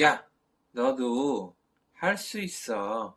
야, 너도 할 수 있어.